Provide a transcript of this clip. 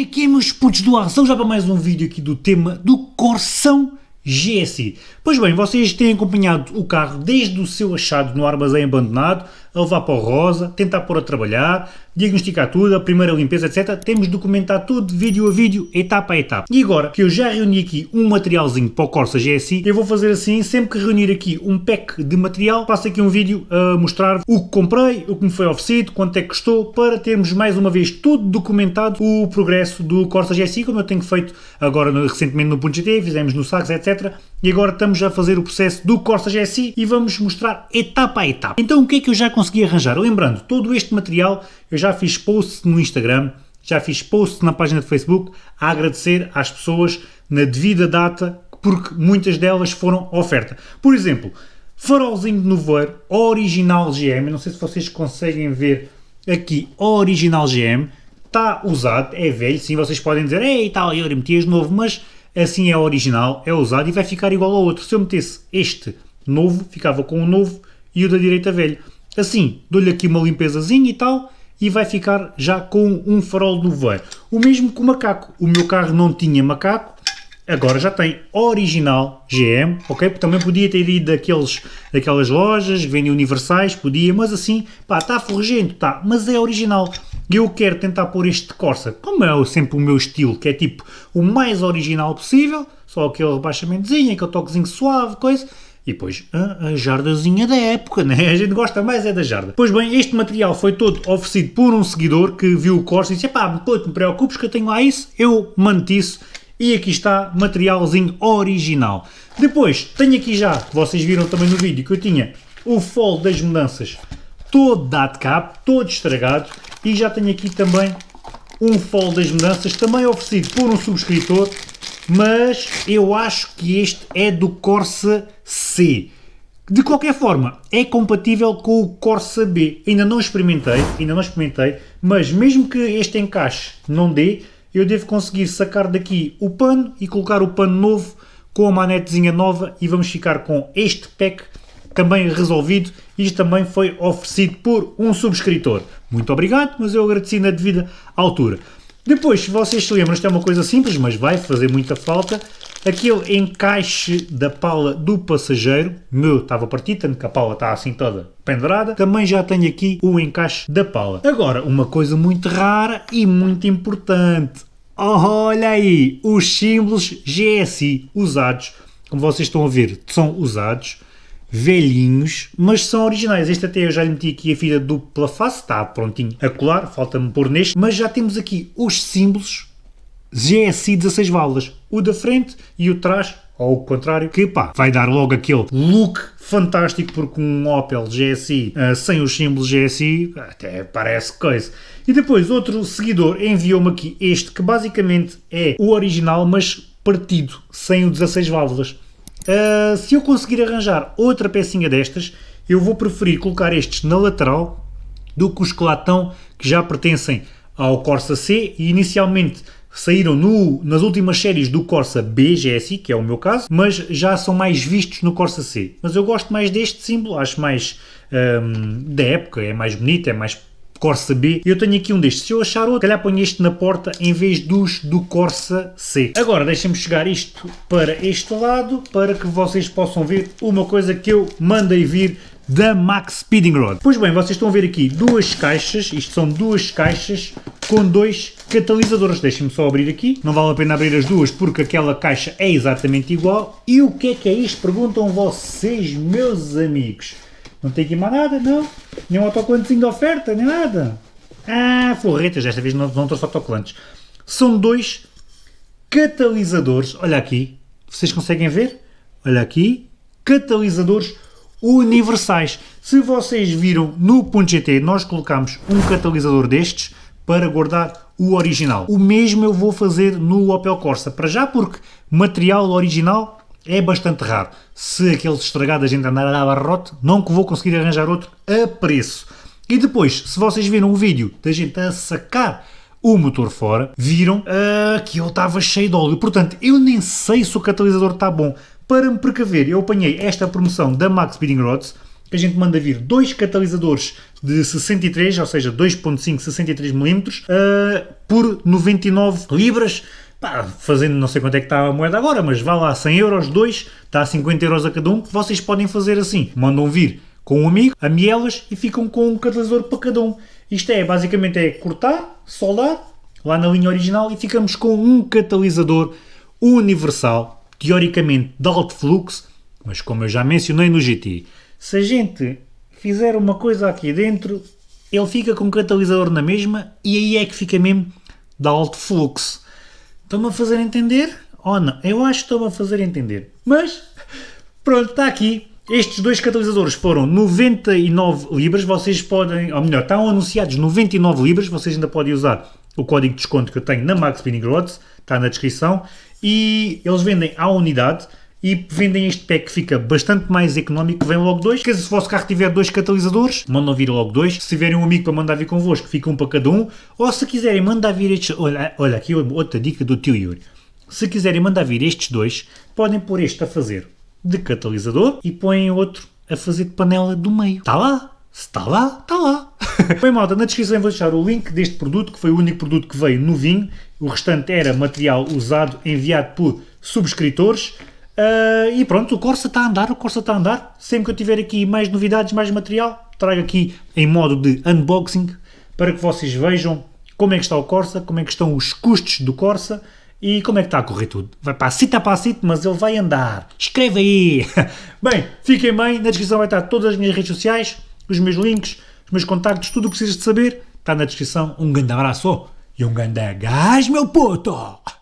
é que é, meus putos do ar? São já para mais um vídeo aqui do tema do Corsão GSI. Pois bem, vocês têm acompanhado o carro desde o seu achado no armazém abandonado, a levar para o rosa, tentar pôr a trabalhar, diagnosticar tudo, a primeira limpeza, etc. Temos de documentar tudo, vídeo a vídeo, etapa a etapa. E agora que eu já reuni aqui um materialzinho para o Corsa GSI, eu vou fazer assim, sempre que reunir aqui um pack de material, passo aqui um vídeo a mostrar o que comprei, o que me foi oferecido, quanto é que custou, para termos mais uma vez tudo documentado, o progresso do Corsa GSI, como eu tenho feito agora recentemente no .gt, fizemos no Sax, etc. E agora estamos a fazer o processo do Corsa GSI e vamos mostrar etapa a etapa. Então o que é que eu já consegui arranjar? Lembrando, todo este material eu já fiz posts no Instagram, já fiz posts na página de Facebook a agradecer às pessoas na devida data porque muitas delas foram oferta. Por exemplo, farolzinho de nevoeiro original GM, não sei se vocês conseguem ver aqui, original GM, está usado, é velho, sim, vocês podem dizer, ei, tal, eu metias novo, mas assim é original, é usado e vai ficar igual ao outro. Se eu metesse este novo, ficava com o novo e o da direita velho. Assim, dou-lhe aqui uma limpezazinha e tal, e vai ficar já com um farol do voeiro. O mesmo com o macaco. O meu carro não tinha macaco, agora já tem original GM, ok? Também podia ter ido daqueles, daquelas lojas, vendem universais, podia, mas assim, pá, está forrugento, tá, mas é original. Eu quero tentar pôr este Corsa, como é sempre o meu estilo, que é tipo o mais original possível, só aquele rebaixamentozinho, aquele toquezinho suave, coisa, e depois a, a, jardazinha da época, né? A gente gosta mais é da jarda. Pois bem, este material foi todo oferecido por um seguidor que viu o Corsa e disse, pá, pô, te preocupes que eu tenho lá isso, eu mando isso e aqui está materialzinho original. Depois, tenho aqui já, vocês viram também no vídeo, que eu tinha o fol das mudanças todo dado cabo, todo estragado e já tenho aqui também um fol das mudanças, também oferecido por um subscritor mas eu acho que este é do Corsa C. De qualquer forma, é compatível com o Corsa B. Ainda não experimentei, ainda não experimentei, mas mesmo que este encaixe não dê, eu devo conseguir sacar daqui o pano e colocar o pano novo com a manetezinha nova e vamos ficar com este pack também resolvido. Isto também foi oferecido por um subscritor. Muito obrigado, mas eu agradeci na devida altura. Depois, se vocês se lembram, isto é uma coisa simples, mas vai fazer muita falta, aquele encaixe da pala do passageiro, meu estava partido, tanto que a pala está assim toda pendurada, também já tenho aqui o encaixe da pala. Agora, uma coisa muito rara e muito importante, olha aí, os símbolos GSI usados, como vocês estão a ver, são usados, velhinhos, mas são originais. Este até eu já lhe meti aqui a fita dupla face, está prontinho a colar, falta-me pôr neste, mas já temos aqui os símbolos GSI 16 válvulas, o da frente e o trás, ou o contrário, que pá, vai dar logo aquele look fantástico, porque um Opel GSI uh, sem os símbolos GSI até parece coisa. E depois outro seguidor enviou-me aqui este, que basicamente é o original, mas partido, sem o 16 válvulas. Uh, se eu conseguir arranjar outra pecinha destas, eu vou preferir colocar estes na lateral do que os que lá estão, que já pertencem ao Corsa C e inicialmente saíram no, nas últimas séries do Corsa B GSI, que é o meu caso, mas já são mais vistos no Corsa C. Mas eu gosto mais deste símbolo, acho mais um, da época, é mais bonito, é mais Corsa B. Eu tenho aqui um destes. Se eu achar outro, calhar ponho este na porta em vez dos do Corsa C. Agora deixem-me chegar isto para este lado para que vocês possam ver uma coisa que eu mandei vir da Max Speeding Rod. Pois bem, vocês estão a ver aqui duas caixas, isto são duas caixas com dois catalisadores. Deixem-me só abrir aqui, não vale a pena abrir as duas porque aquela caixa é exatamente igual. E o que é que é isto? Perguntam vocês, meus amigos. Não tem aqui mais nada, não. Nem um autocolantezinho de oferta, nem nada. Ah, forretas, desta vez não, não trouxe autocolantes. São dois catalisadores, olha aqui, vocês conseguem ver? Olha aqui, catalisadores universais. Se vocês viram no .gt, nós colocamos um catalisador destes para guardar o original. O mesmo eu vou fazer no Opel Corsa, para já porque material original é bastante raro. Se aquele estragado a gente andar a dar barrote, não que vou conseguir arranjar outro a preço. E depois, se vocês viram o vídeo da gente a sacar o motor fora, viram uh, que ele estava cheio de óleo. Portanto, eu nem sei se o catalisador está bom. Para me precaver, eu apanhei esta promoção da Max Speeding Rods, que a gente manda vir dois catalisadores de 63, ou seja, 2.5 63mm, uh, por 99 libras, pá, fazendo não sei quanto é que está a moeda agora, mas vá lá 100 euros, dois, está a 50 euros a cada um, vocês podem fazer assim, mandam vir com um amigo, a mielas e ficam com um catalisador para cada um. Isto é, basicamente é cortar, soldar, lá na linha original e ficamos com um catalisador universal, teoricamente de alto fluxo, mas como eu já mencionei no GT, se a gente fizer uma coisa aqui dentro, ele fica com catalisador na mesma e aí é que fica mesmo de alto fluxo. Estão-me a fazer entender? Ou não? Eu acho que estão-me a fazer entender. Mas, pronto, está aqui. Estes dois catalisadores foram 99 libras, vocês podem, ou melhor, estão anunciados 99 libras, vocês ainda podem usar o código de desconto que eu tenho na Max Spinning Rods, está na descrição, e eles vendem à unidade, e vendem este pack que fica bastante mais económico, vem logo dois. Se o vosso carro tiver dois catalisadores, mandam vir logo dois. Se tiverem um amigo para mandar vir convosco, fica um para cada um. Ou se quiserem mandar vir estes... Olha, olha aqui outra dica do tio Yuri. Se quiserem mandar vir estes dois, podem pôr este a fazer de catalisador e põem outro a fazer de panela do meio. Está lá! Se está lá, está lá. Bem, malta, na descrição vou deixar o link deste produto, que foi o único produto que veio no vinho. O restante era material usado, enviado por subscritores. Uh, e pronto, o Corsa está a andar, o Corsa está a andar. Sempre que eu tiver aqui mais novidades, mais material, trago aqui em modo de unboxing para que vocês vejam como é que está o Corsa, como é que estão os custos do Corsa e como é que está a correr tudo. Vai para a a passito, mas ele vai andar. Escreve aí! Bem, fiquem bem, na descrição vai estar todas as minhas redes sociais, os meus links, os meus contactos, tudo o que precisas de saber está na descrição. Um grande abraço e um grande gás, meu puto!